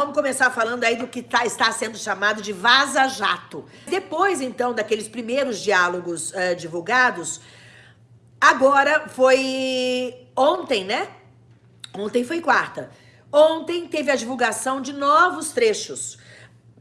vamos começar falando aí do que tá, está sendo chamado de vaza-jato. Depois, então, daqueles primeiros diálogos uh, divulgados, agora foi ontem, né? Ontem foi quarta. Ontem teve a divulgação de novos trechos.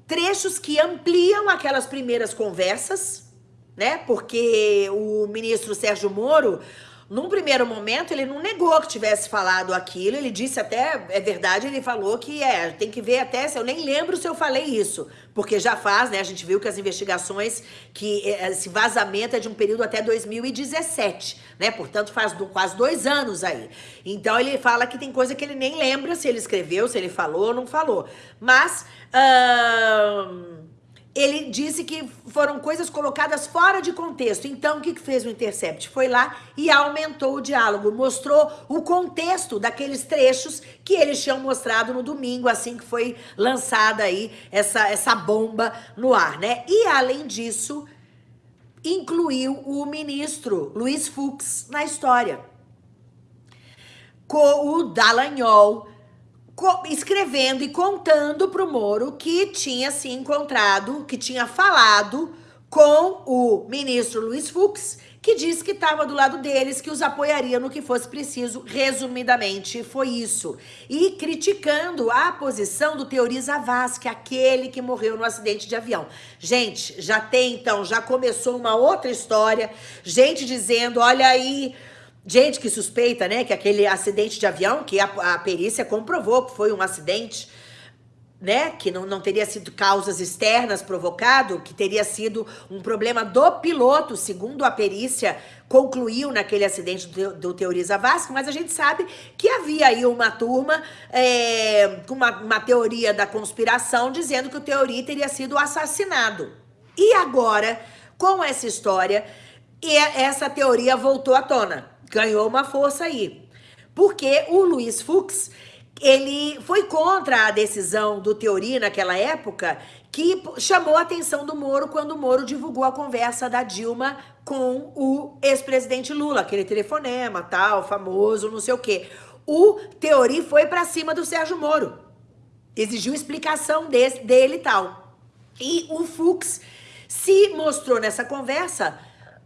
Trechos que ampliam aquelas primeiras conversas, né? Porque o ministro Sérgio Moro num primeiro momento, ele não negou que tivesse falado aquilo, ele disse até, é verdade, ele falou que é, tem que ver até, se eu nem lembro se eu falei isso, porque já faz, né, a gente viu que as investigações, que é, esse vazamento é de um período até 2017, né, portanto faz do, quase dois anos aí. Então ele fala que tem coisa que ele nem lembra se ele escreveu, se ele falou ou não falou, mas... Uh ele disse que foram coisas colocadas fora de contexto. Então, o que, que fez o Intercept? Foi lá e aumentou o diálogo, mostrou o contexto daqueles trechos que eles tinham mostrado no domingo, assim que foi lançada aí essa, essa bomba no ar, né? E, além disso, incluiu o ministro Luiz Fux na história. Com o Dallagnol escrevendo e contando para o Moro que tinha se encontrado, que tinha falado com o ministro Luiz Fux, que disse que estava do lado deles, que os apoiaria no que fosse preciso. Resumidamente, foi isso. E criticando a posição do Teori Zavaz, que é aquele que morreu no acidente de avião. Gente, já tem então, já começou uma outra história. Gente dizendo, olha aí, gente que suspeita, né, que aquele acidente de avião, que a, a perícia comprovou que foi um acidente, né, que não, não teria sido causas externas provocado, que teria sido um problema do piloto, segundo a perícia concluiu naquele acidente do, do Teoriza Vasco, mas a gente sabe que havia aí uma turma é, com uma, uma teoria da conspiração dizendo que o Teori teria sido assassinado. E agora, com essa história, essa teoria voltou à tona ganhou uma força aí. Porque o Luiz Fux, ele foi contra a decisão do Teori naquela época, que chamou a atenção do Moro quando o Moro divulgou a conversa da Dilma com o ex-presidente Lula, aquele telefonema, tal, famoso, não sei o quê. O Teori foi para cima do Sérgio Moro. Exigiu explicação desse, dele e tal. E o Fux se mostrou nessa conversa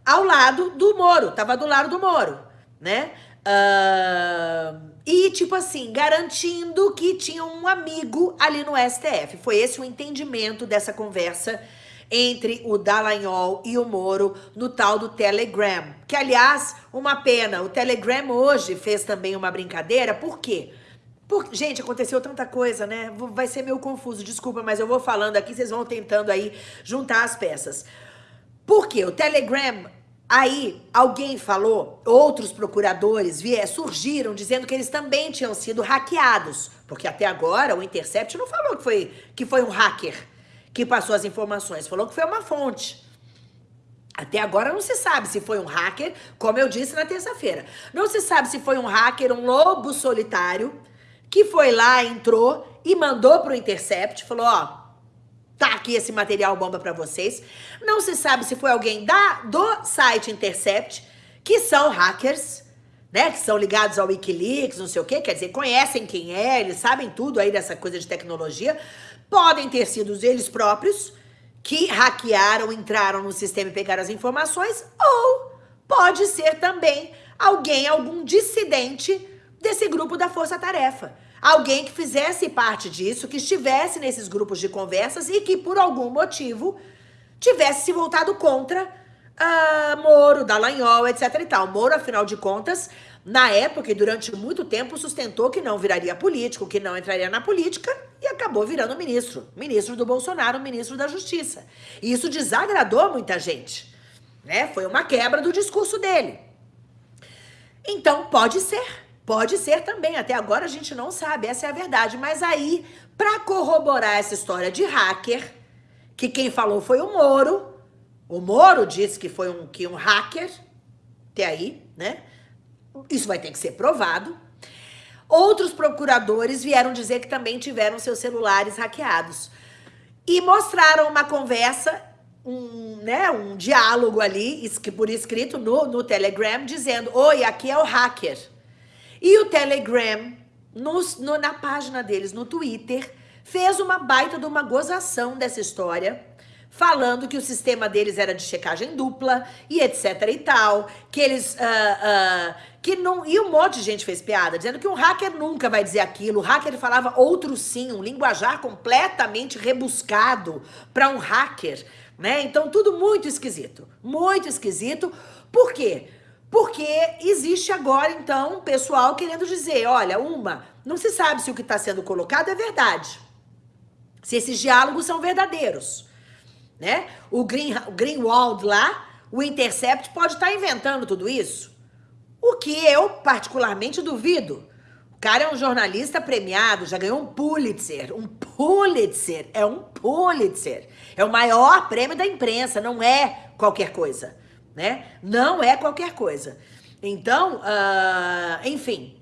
ao lado do Moro, tava do lado do Moro né? Uh, e, tipo assim, garantindo que tinha um amigo ali no STF. Foi esse o entendimento dessa conversa entre o Dallagnol e o Moro no tal do Telegram. Que, aliás, uma pena, o Telegram hoje fez também uma brincadeira, por quê? Por, gente, aconteceu tanta coisa, né? Vai ser meio confuso, desculpa, mas eu vou falando aqui, vocês vão tentando aí juntar as peças. Por quê? O Telegram Aí, alguém falou, outros procuradores vier, surgiram dizendo que eles também tinham sido hackeados. Porque até agora o Intercept não falou que foi, que foi um hacker que passou as informações, falou que foi uma fonte. Até agora não se sabe se foi um hacker, como eu disse na terça-feira. Não se sabe se foi um hacker, um lobo solitário, que foi lá, entrou e mandou para o Intercept, falou, ó, Tá aqui esse material bomba para vocês. Não se sabe se foi alguém da, do site Intercept, que são hackers, né? Que são ligados ao Wikileaks, não sei o quê. Quer dizer, conhecem quem é, eles sabem tudo aí dessa coisa de tecnologia. Podem ter sido eles próprios que hackearam, entraram no sistema e pegaram as informações. Ou pode ser também alguém, algum dissidente desse grupo da Força Tarefa alguém que fizesse parte disso, que estivesse nesses grupos de conversas e que, por algum motivo, tivesse se voltado contra uh, Moro, Dallagnol, etc e tal. Moro, afinal de contas, na época e durante muito tempo, sustentou que não viraria político, que não entraria na política e acabou virando ministro. Ministro do Bolsonaro, ministro da Justiça. E isso desagradou muita gente. Né? Foi uma quebra do discurso dele. Então, pode ser Pode ser também, até agora a gente não sabe, essa é a verdade. Mas aí, para corroborar essa história de hacker, que quem falou foi o Moro, o Moro disse que foi um, que um hacker, até aí, né? Isso vai ter que ser provado. Outros procuradores vieram dizer que também tiveram seus celulares hackeados. E mostraram uma conversa, um, né, um diálogo ali, por escrito no, no Telegram, dizendo, oi, aqui é o hacker. E o Telegram, no, na página deles, no Twitter, fez uma baita de uma gozação dessa história, falando que o sistema deles era de checagem dupla e etc e tal, que eles... Uh, uh, que não... E um monte de gente fez piada, dizendo que um hacker nunca vai dizer aquilo. O hacker falava outro sim, um linguajar completamente rebuscado para um hacker, né? Então, tudo muito esquisito. Muito esquisito. Por quê? Porque existe agora, então, pessoal querendo dizer, olha, uma, não se sabe se o que está sendo colocado é verdade. Se esses diálogos são verdadeiros né? O, Green, o Greenwald lá, o Intercept pode estar tá inventando tudo isso. O que eu particularmente duvido. O cara é um jornalista premiado, já ganhou um Pulitzer. Um Pulitzer, é um Pulitzer. É o maior prêmio da imprensa, não é qualquer coisa, né? Não é qualquer coisa. Então, uh, enfim,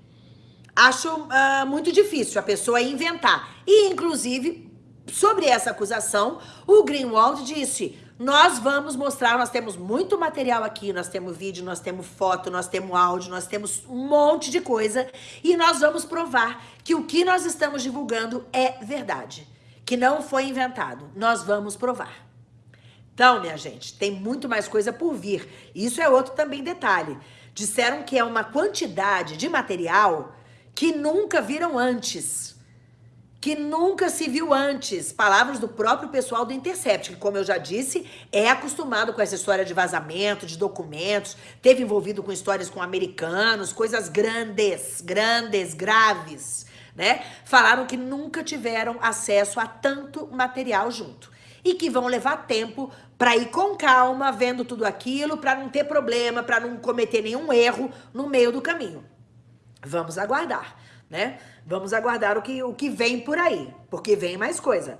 acho uh, muito difícil a pessoa inventar. E, inclusive, sobre essa acusação, o Greenwald disse, nós vamos mostrar, nós temos muito material aqui, nós temos vídeo, nós temos foto, nós temos áudio, nós temos um monte de coisa e nós vamos provar que o que nós estamos divulgando é verdade, que não foi inventado. Nós vamos provar. Então, minha gente, tem muito mais coisa por vir. Isso é outro também detalhe. Disseram que é uma quantidade de material que nunca viram antes que nunca se viu antes. Palavras do próprio pessoal do Intercept, que como eu já disse, é acostumado com essa história de vazamento, de documentos, teve envolvido com histórias com americanos, coisas grandes, grandes, graves, né? Falaram que nunca tiveram acesso a tanto material junto. E que vão levar tempo para ir com calma, vendo tudo aquilo, para não ter problema, para não cometer nenhum erro no meio do caminho. Vamos aguardar né? Vamos aguardar o que, o que vem por aí, porque vem mais coisa.